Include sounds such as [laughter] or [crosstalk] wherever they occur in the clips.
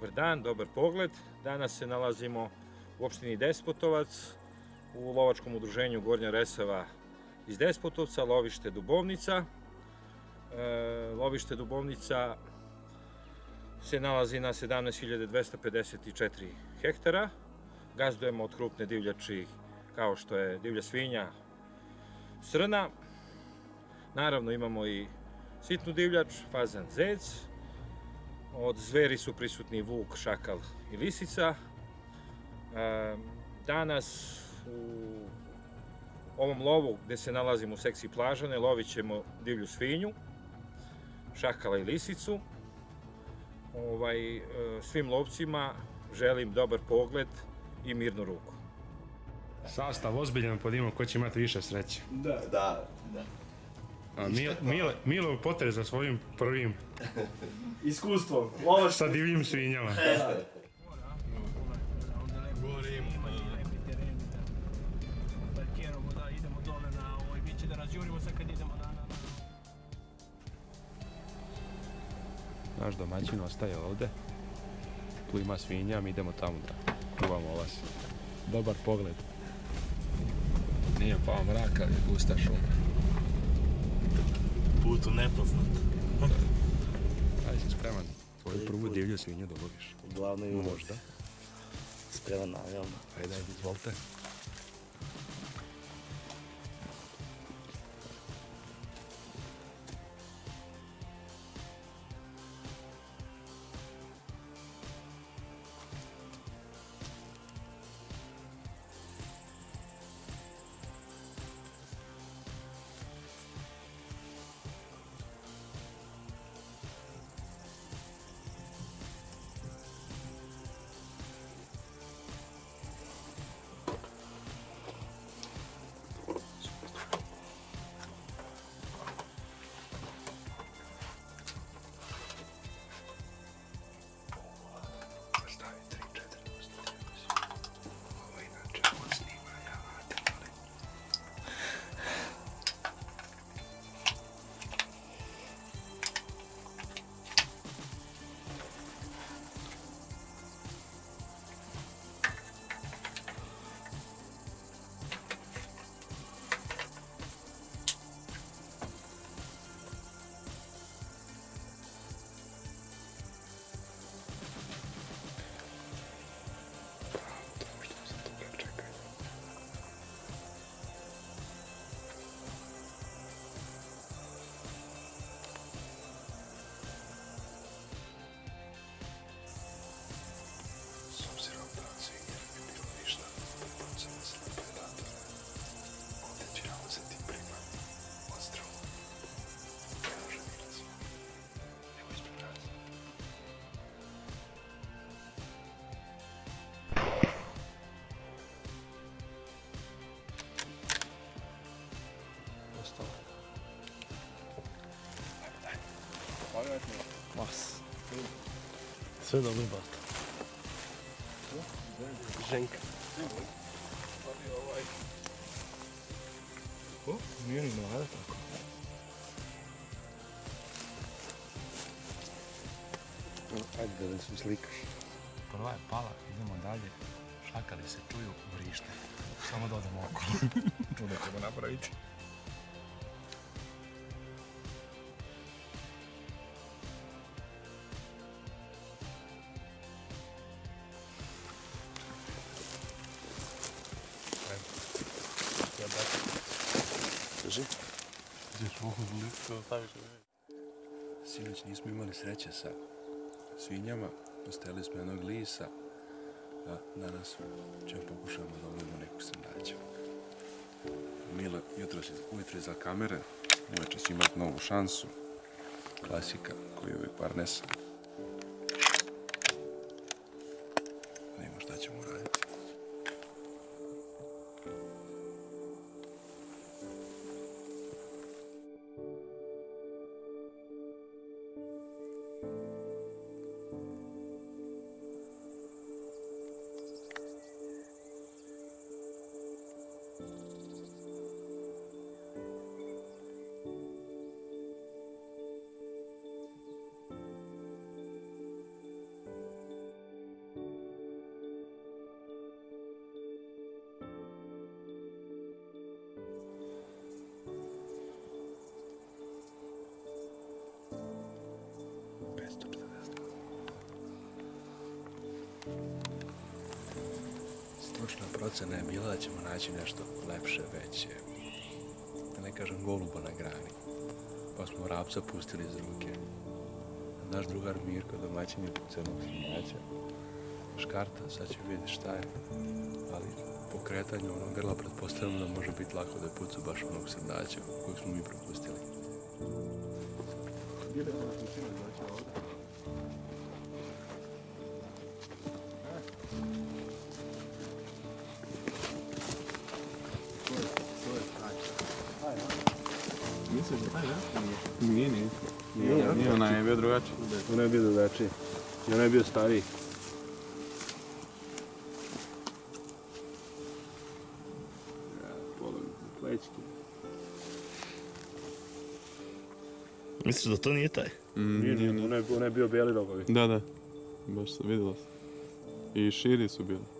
Dobar dan, dobar pogled. Danas se nalazimo u opštini Despotovac u lovačkom udruženju Gornja Resava iz Despotovca, lovište Dubovnica. E, lovište Dubovnica se nalazi na 17.254 hektara. Gazdujemo od krupne divljači kao što je divlja svinja, srna. Naravno imamo i sitnu divljač, fazan zec. Od zveri su prisutni vuk, šakal i lisica. E, Danas u ovom lovu gde se nalazimo u sekciji plažane lovit ćemo divlju svinju, šakala i lisicu. Ovaj, e, svim lovcima želim dobar pogled i mirnu ruku. Sastav ozbiljan pod imom ko će imati više sreće. Da, da. A Mile, Milo potrez za svojim prvim Iskustvo. Lovaš sa divljim svinjama. Govorim, parkiramo da idemo dole na ovoj biće da razjurimo kad idemo na, na, na. Naš domaćin ostaje ovde. Tu ima svinja, mi idemo tamo da čuvamo ovas. Dobar pogled. Nije pao mrak, ali je gusta šuma. Put u nepoznat. Ajde si spreman. Svoju prvu divlju svinju da uloviš. Glavno i Možda. Spreman naravno. Ajde, izvolite. Sve dobro, bata. Ženka. O, nije ni mlada tako. Ajde da se slikaš. Prva je pala, idemo dalje. Šakali se čuju, vrište. Samo da odemo okolo. [laughs] To da ćemo napraviti. Sinoć nismo imali sreće sa svinjama, postajali smo jednog lisa, a danas ćemo pokušamo da lovimo neku srnađu. Mila jutro ujutro iza kamere, uveče će imati novu šansu. Klasika koji je uvijek parnesa. Da vidimo šta ćemo raditi. Procena je bila da ćemo naći nešto lepše, veće. Da ne kažem goluba na grani. Pa smo rapca pustili iz ruke. Naš drugar Mirko, domaćin je crnog srnjača. Škarta, sad će vidjeti šta je. Ali po kretanju onog grla pretpostavljamo da može biti lako da pucu baš onog srndaća kojeg smo mi propustili. Nije, nije. Nije, nije, onaj je bio drugačiji. Onaj je bio drugačiji. I onaj je bio stariji. Ja, pola plećke. Misliš da to nije taj? Nije, nije, onaj, onaj je bio bijeli rogovi. Da, da. Baš se vidjelo se. I širi su bili.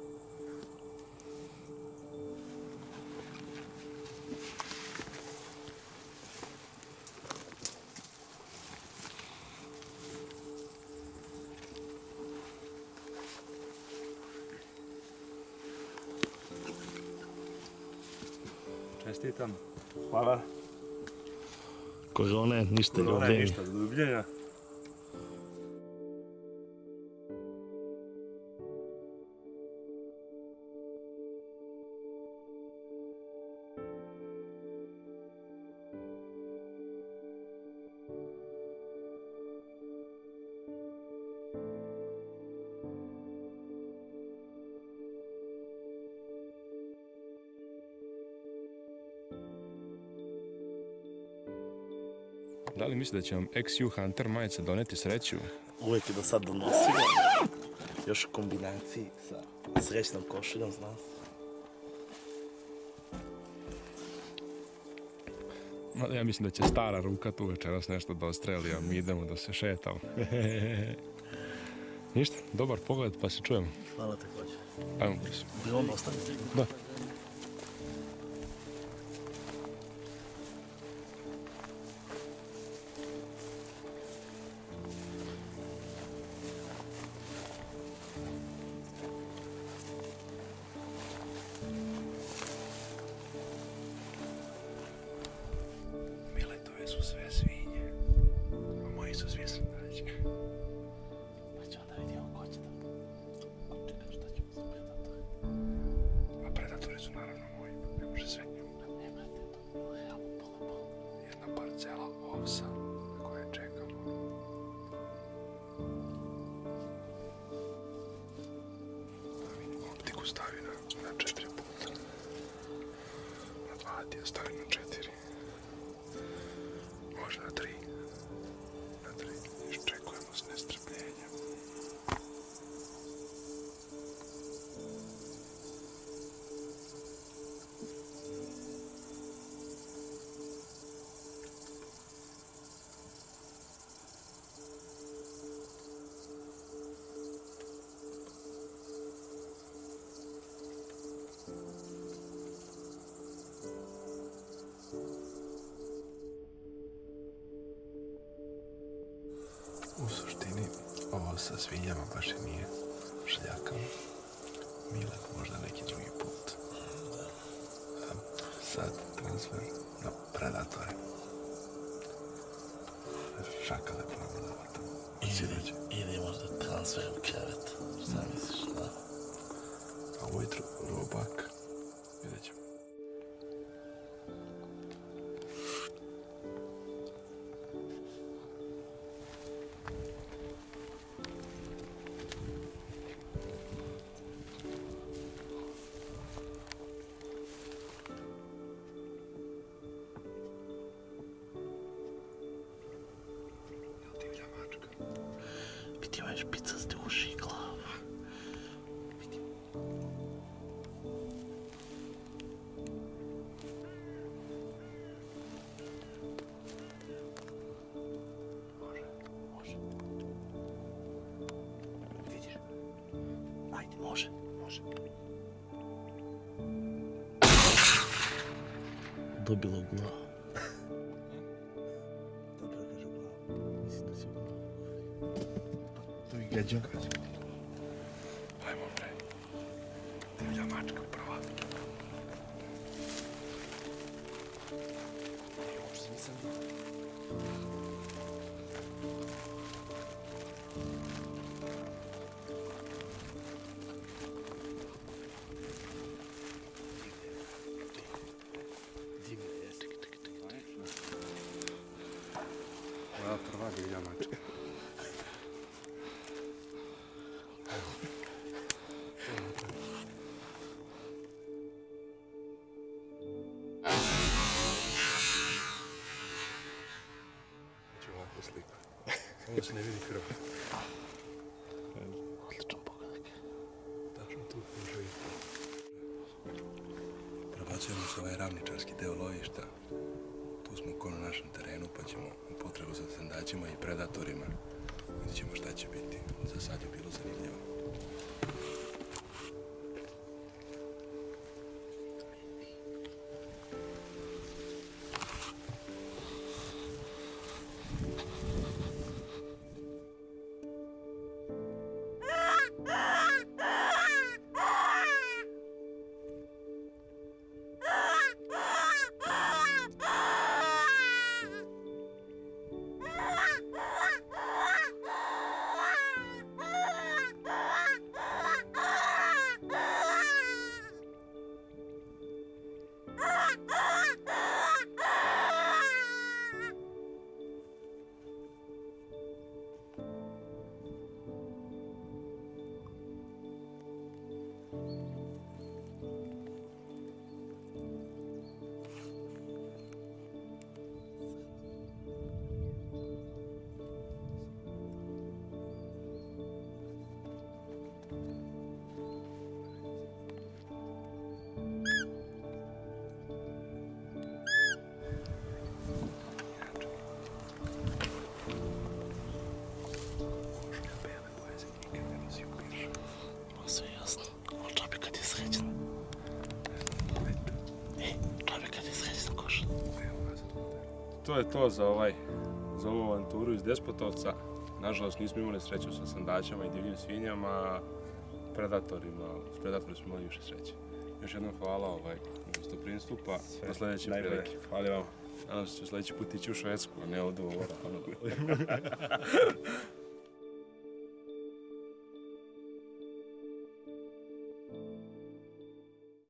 Čestitam. Hvala. Korone, ništa ljubljenja. ništa, do Da li misli da će vam XU Hunter majica doneti sreću? Uvijek je do sad donosio. Još u kombinaciji sa srećnom košuljom, zna se. Ma, ja mislim da će stara ruka tu večeras nešto da ostreli, a mi idemo da se šetamo. [laughs] Ništa, dobar pogled pa se čujemo. Hvala također. Ajmo brzo. Bi onda ostaviti? Da. Stavi na, na četiri puta. Na dva ti je stavi na četiri. Može na tri. Sa svinjama baš i nije šljakao. Milan možda neki drugi put. A sad transfer na predatore. Šakale probamo da vatamo. Sinoć, Ili možda transfer u krevet. Šta misliš, da? a ujutru robak. Vidjet ćemo. Može, može. Dobilo u glavu. Ovakvu sliku. [laughs] Ovo se ne vidi krv. Odličan pogodak. Tačno tu može i Prebacujemo se ovaj ravničarski deo lovišta. Tu smo ko na našem terenu, pa ćemo u potrebu za sendaćima i predatorima. Vidjet ćemo šta će biti. Za sad je bilo zanimljivo. To je to za ovaj za ovu avanturu iz Despotovca. Nažalost nismo imali sreću sa sandaćama i divljim svinjama, predatorima, s predatorima smo imali više sreće. Još jednom hvala ovaj, na gostoprinstvu, pa do sljedeće prilike. Hvala vam. Nadam se ću sljedeći put ići u Švedsku, a ne ovdje u ovo. [laughs]